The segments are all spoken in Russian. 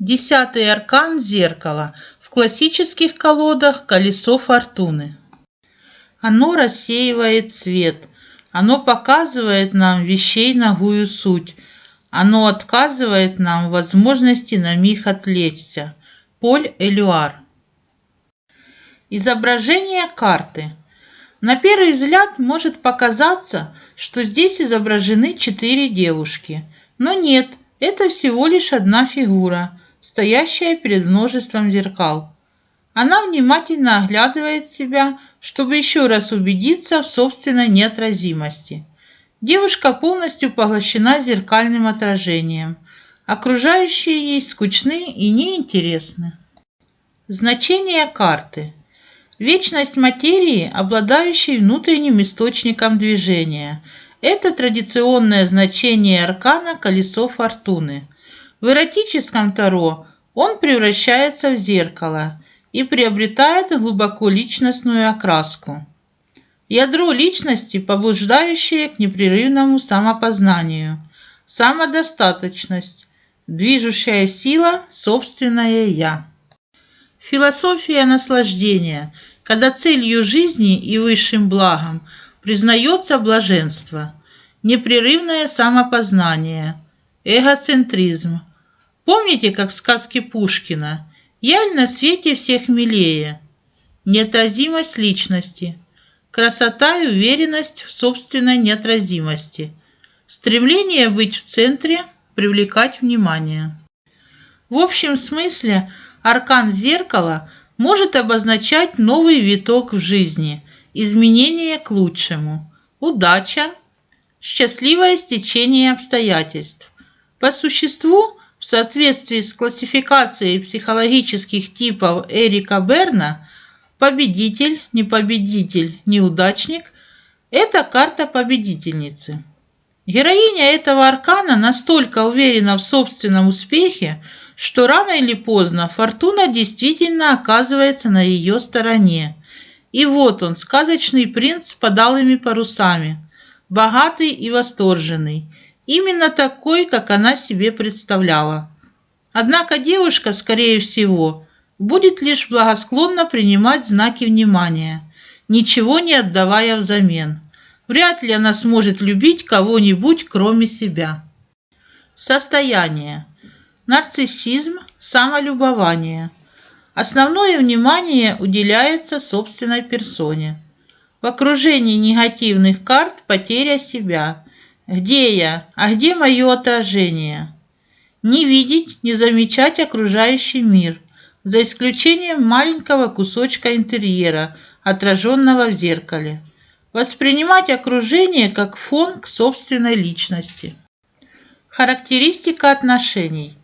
Десятый аркан зеркала. В классических колодах колесо фортуны. Оно рассеивает цвет. Оно показывает нам вещей ногую суть. Оно отказывает нам возможности на миг отвлечься. Поль Элюар. Изображение карты. На первый взгляд может показаться, что здесь изображены четыре девушки. Но нет, это всего лишь одна фигура, стоящая перед множеством зеркал. Она внимательно оглядывает себя, чтобы еще раз убедиться в собственной неотразимости. Девушка полностью поглощена зеркальным отражением. Окружающие ей скучны и неинтересны. Значение карты. Вечность материи, обладающей внутренним источником движения. Это традиционное значение аркана «Колесо фортуны». В эротическом Таро он превращается в зеркало и приобретает глубоко личностную окраску. Ядро личности, побуждающее к непрерывному самопознанию, самодостаточность, движущая сила – собственное «я». Философия наслаждения, когда целью жизни и высшим благом признается блаженство, непрерывное самопознание, эгоцентризм. Помните, как в сказке Пушкина «Я на свете всех милее», неотразимость личности – красота и уверенность в собственной неотразимости, стремление быть в центре, привлекать внимание. В общем смысле аркан зеркала может обозначать новый виток в жизни, изменение к лучшему, удача, счастливое стечение обстоятельств. По существу, в соответствии с классификацией психологических типов Эрика Берна, победитель, не победитель, неудачник – это карта победительницы. Героиня этого аркана настолько уверена в собственном успехе, что рано или поздно фортуна действительно оказывается на ее стороне. И вот он, сказочный принц с подалыми парусами, богатый и восторженный, именно такой, как она себе представляла. Однако девушка, скорее всего, будет лишь благосклонно принимать знаки внимания, ничего не отдавая взамен. Вряд ли она сможет любить кого-нибудь, кроме себя. Состояние. Нарциссизм, самолюбование. Основное внимание уделяется собственной персоне. В окружении негативных карт потеря себя. Где я? А где мое отражение? Не видеть, не замечать окружающий мир за исключением маленького кусочка интерьера, отраженного в зеркале. Воспринимать окружение как фон к собственной личности. Характеристика отношений.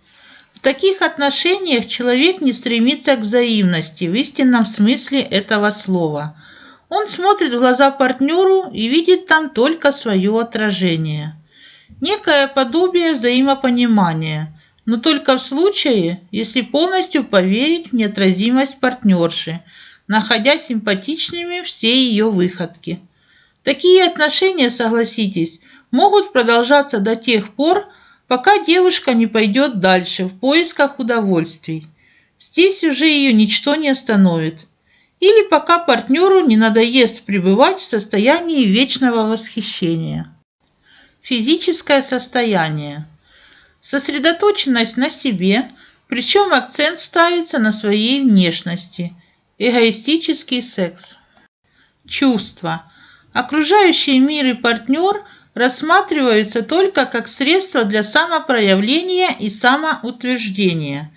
В таких отношениях человек не стремится к взаимности в истинном смысле этого слова. Он смотрит в глаза партнеру и видит там только свое отражение. Некое подобие взаимопонимания – но только в случае, если полностью поверить в неотразимость партнерши, находя симпатичными все ее выходки. Такие отношения, согласитесь, могут продолжаться до тех пор, пока девушка не пойдет дальше в поисках удовольствий. Здесь уже ее ничто не остановит. Или пока партнеру не надоест пребывать в состоянии вечного восхищения. Физическое состояние – Сосредоточенность на себе, причем акцент ставится на своей внешности. Эгоистический секс. Чувства. Окружающий мир и партнер рассматриваются только как средство для самопроявления и самоутверждения.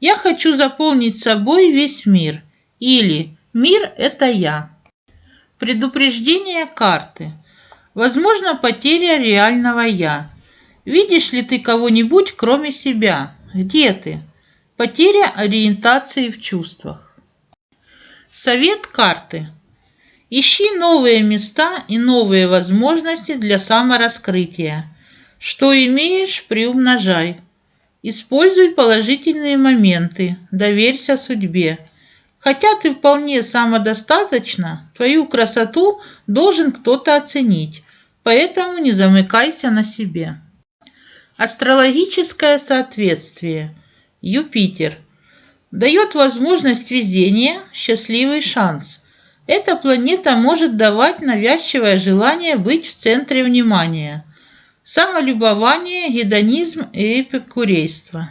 Я хочу заполнить собой весь мир. Или «Мир – это я». Предупреждение карты. Возможно, потеря реального «я». Видишь ли ты кого-нибудь, кроме себя? Где ты? Потеря ориентации в чувствах. Совет карты. Ищи новые места и новые возможности для самораскрытия. Что имеешь, приумножай. Используй положительные моменты, доверься судьбе. Хотя ты вполне самодостаточна, твою красоту должен кто-то оценить, поэтому не замыкайся на себе. Астрологическое соответствие. Юпитер. Дает возможность везения, счастливый шанс. Эта планета может давать навязчивое желание быть в центре внимания. Самолюбование, гедонизм и эпикурейство.